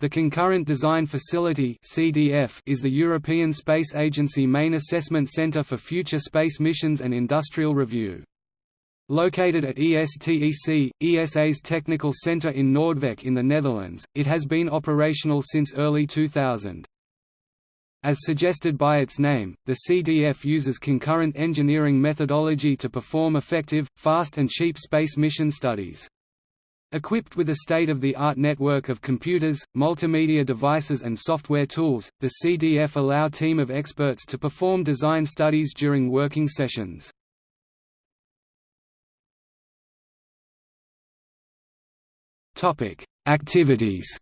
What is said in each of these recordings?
The Concurrent Design Facility is the European Space Agency main assessment center for future space missions and industrial review. Located at ESTEC, ESA's technical center in Noordwijk in the Netherlands, it has been operational since early 2000. As suggested by its name, the CDF uses concurrent engineering methodology to perform effective, fast and cheap space mission studies. Equipped with a state-of-the-art network of computers, multimedia devices and software tools, the CDF allow team of experts to perform design studies during working sessions. Activities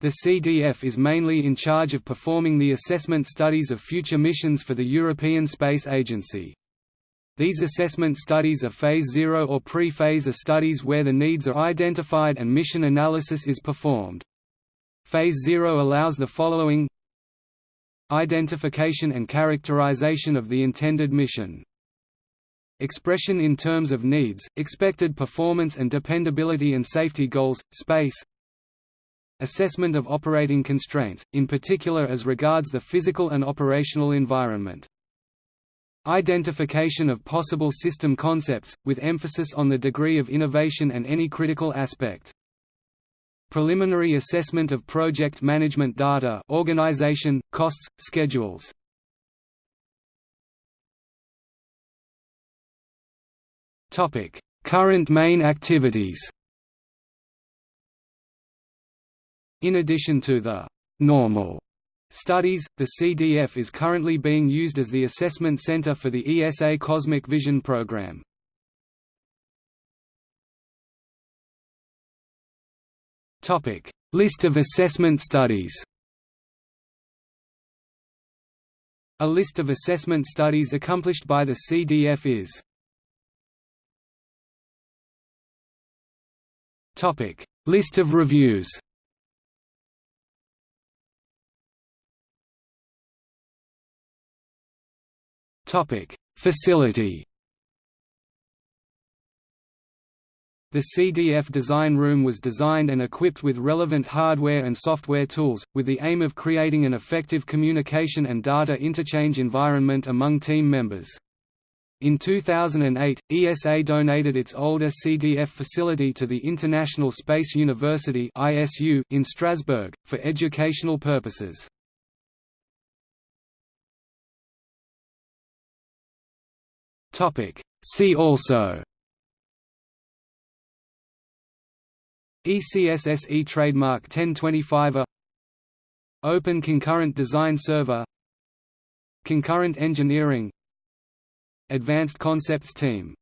The CDF is mainly in charge of performing the assessment studies of future missions for the European Space Agency. These assessment studies are Phase 0 or pre-phase are studies where the needs are identified and mission analysis is performed. Phase 0 allows the following Identification and characterization of the intended mission. Expression in terms of needs, expected performance and dependability and safety goals, space. Assessment of operating constraints, in particular as regards the physical and operational environment Identification of possible system concepts, with emphasis on the degree of innovation and any critical aspect. Preliminary assessment of project management data organization, costs, schedules. Current main activities In addition to the «normal» Studies, the CDF is currently being used as the assessment center for the ESA Cosmic Vision program. List of assessment studies A list of assessment studies accomplished by the CDF is List of reviews Topic: Facility. The CDF design room was designed and equipped with relevant hardware and software tools, with the aim of creating an effective communication and data interchange environment among team members. In 2008, ESA donated its older CDF facility to the International Space University in Strasbourg, for educational purposes. See also ECSSE trademark 1025 A Open Concurrent Design Server Concurrent Engineering Advanced Concepts Team